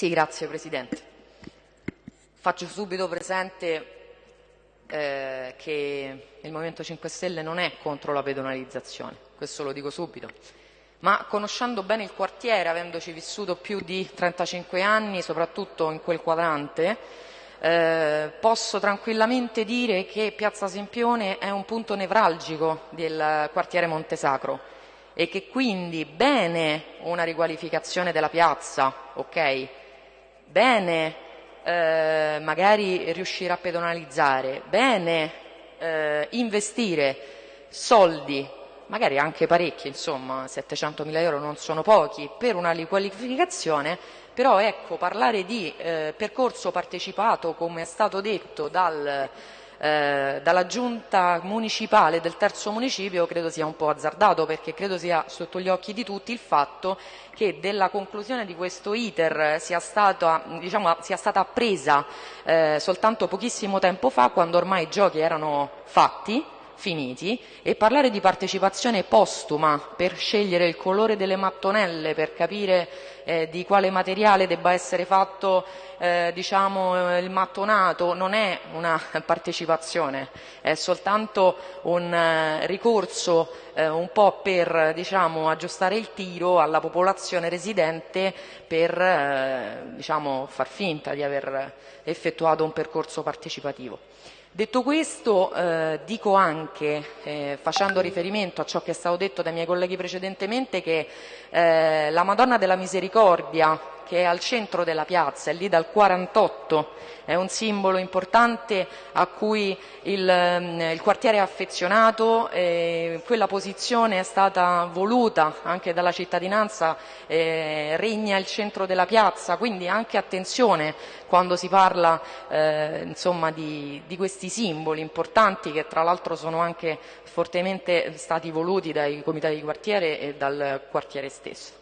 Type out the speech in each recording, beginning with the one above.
Sì, grazie Presidente. Faccio subito presente eh, che il Movimento 5 Stelle non è contro la pedonalizzazione, questo lo dico subito, ma conoscendo bene il quartiere, avendoci vissuto più di 35 anni, soprattutto in quel quadrante, eh, posso tranquillamente dire che Piazza Sempione è un punto nevralgico del quartiere Montesacro e che quindi bene una riqualificazione della piazza, ok? Bene eh, magari riuscire a pedonalizzare, bene eh, investire soldi, magari anche parecchi, insomma 700 mila euro non sono pochi, per una riqualificazione, però ecco parlare di eh, percorso partecipato come è stato detto dal eh, dalla giunta municipale del terzo municipio credo sia un po' azzardato perché credo sia sotto gli occhi di tutti il fatto che della conclusione di questo iter sia stata, diciamo, sia stata appresa eh, soltanto pochissimo tempo fa quando ormai i giochi erano fatti finiti e parlare di partecipazione postuma per scegliere il colore delle mattonelle, per capire eh, di quale materiale debba essere fatto eh, diciamo, il mattonato, non è una partecipazione, è soltanto un eh, ricorso eh, un po' per diciamo, aggiustare il tiro alla popolazione residente per eh, diciamo, far finta di aver effettuato un percorso partecipativo. Detto questo, eh, dico anche, eh, facendo riferimento a ciò che è stato detto dai miei colleghi precedentemente, che eh, la Madonna della Misericordia che è al centro della piazza, è lì dal 48, è un simbolo importante a cui il, ehm, il quartiere è affezionato, e quella posizione è stata voluta anche dalla cittadinanza, eh, regna il centro della piazza, quindi anche attenzione quando si parla eh, insomma, di, di questi simboli importanti che tra l'altro sono anche fortemente stati voluti dai comitati di quartiere e dal quartiere stesso.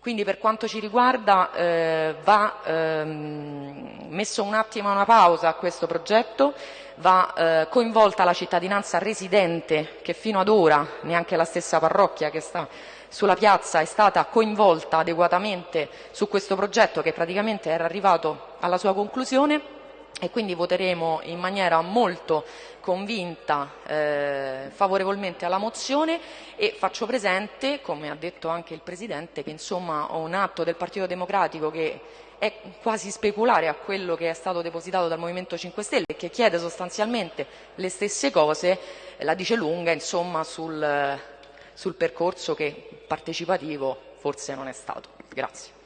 Quindi per quanto ci riguarda eh, va ehm, messo un attimo una pausa a questo progetto, va eh, coinvolta la cittadinanza residente che fino ad ora neanche la stessa parrocchia che sta sulla piazza è stata coinvolta adeguatamente su questo progetto che praticamente era arrivato alla sua conclusione e quindi voteremo in maniera molto convinta eh, favorevolmente alla mozione e faccio presente, come ha detto anche il Presidente, che insomma un atto del Partito Democratico che è quasi speculare a quello che è stato depositato dal Movimento 5 Stelle e che chiede sostanzialmente le stesse cose, la dice lunga insomma, sul, sul percorso che partecipativo forse non è stato. Grazie.